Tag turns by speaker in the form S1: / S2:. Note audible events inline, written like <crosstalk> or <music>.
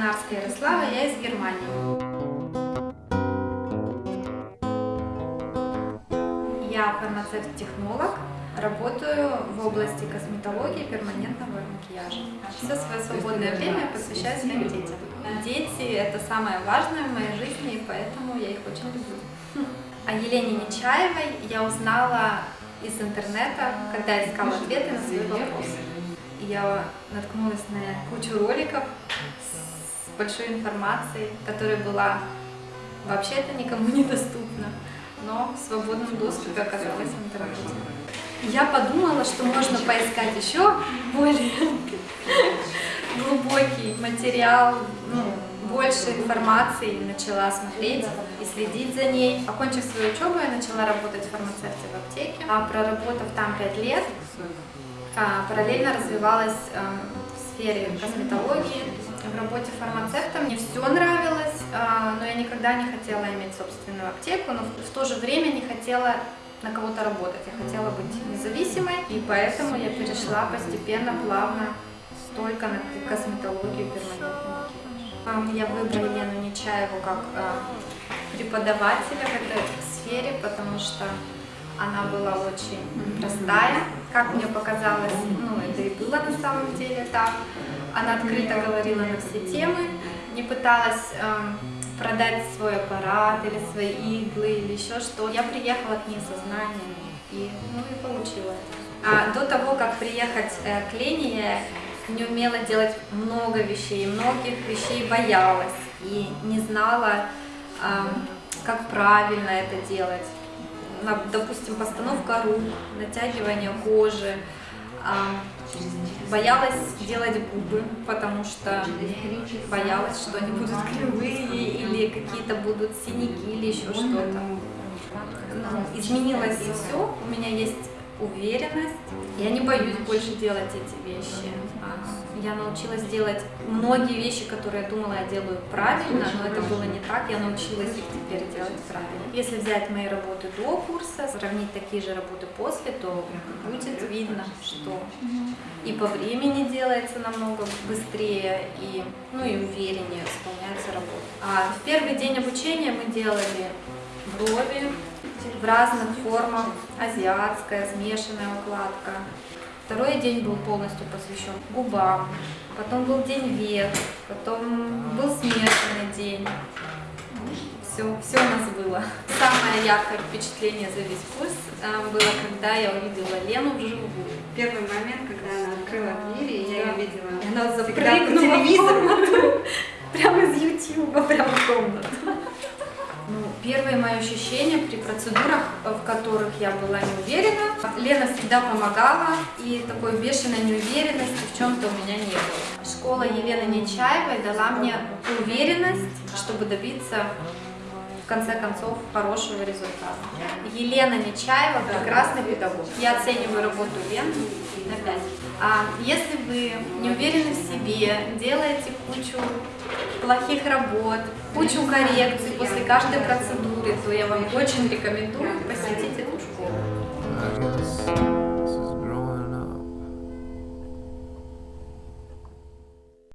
S1: Канарская Ярослава, я из Германии. Я фармацевт-технолог, работаю в области косметологии перманентного макияжа. Все свое свободное время посвящаю своим детям. Дети – это самое важное в моей жизни, и поэтому я их очень люблю. О Елене Нечаевой я узнала из интернета, когда искала ответы на свои вопросы. Я наткнулась на кучу роликов с большой информацией, которая была вообще-то никому <laughs> недоступна, но в свободном доступе оказалась в интернете. Я подумала, что можно поискать еще более <laughs> глубокий материал, ну, больше информации, начала смотреть и следить за ней. Окончив свою учебу, я начала работать фармацевте в аптеке. А проработав там 5 лет, а, параллельно развивалась а, в сфере косметологии. В работе фармацевта мне все нравилось, а, но я никогда не хотела иметь собственную аптеку, но в то же время не хотела на кого-то работать. Я хотела быть независимой, и поэтому я перешла постепенно, плавно только на косметологию макияж. Я выбрала Елену Нечаеву как преподавателя в этой сфере, потому что она была очень простая, как мне показалось, ну это и было на самом деле так. Она открыто говорила на все темы, не пыталась э, продать свой аппарат или свои иглы или еще что. Я приехала к ней со знаниями и, ну, и получила А до того, как приехать э, к Лене, я не умела делать много вещей, многих вещей боялась и не знала, э, как правильно это делать допустим, постановка рук, натягивание кожи. Боялась делать губы, потому что боялась, что они будут кривые или какие-то будут синяки или еще что-то. Изменилось все, у меня есть уверенность. Я не боюсь больше делать эти вещи. А, я научилась делать многие вещи, которые я думала, я делаю правильно, но это было не так. Я научилась их теперь делать правильно. Если взять мои работы до курса, сравнить такие же работы после, то будет видно, что и по времени делается намного быстрее, и, ну, и увереннее исполняется работа. А в первый день обучения мы делали брови, в разных формах, азиатская, смешанная укладка. Второй день был полностью посвящен губам, потом был день век, потом был смешанный день. Все, все у нас было. Самое яркое впечатление за весь курс э, было, когда я увидела Лену вживую.
S2: Первый момент, когда она открыла дверь, и я ее видела.
S1: И она запрыгнула телевизор. <laughs> Прямо из Ютьюба, прямо в комнату. Первое мое ощущение при процедурах, в которых я была не уверена, Лена всегда помогала, и такой бешеной неуверенности в чем-то у меня не было. Школа Елены Нечаевой дала мне уверенность, чтобы добиться в конце концов хорошего результата. Елена Нечаева прекрасный педагог. Я оцениваю работу Лены на 5. А если вы не уверены в себе, делаете кучу плохих работ, кучу коррекций после каждой процедуры, то я вам очень рекомендую посетить эту школу.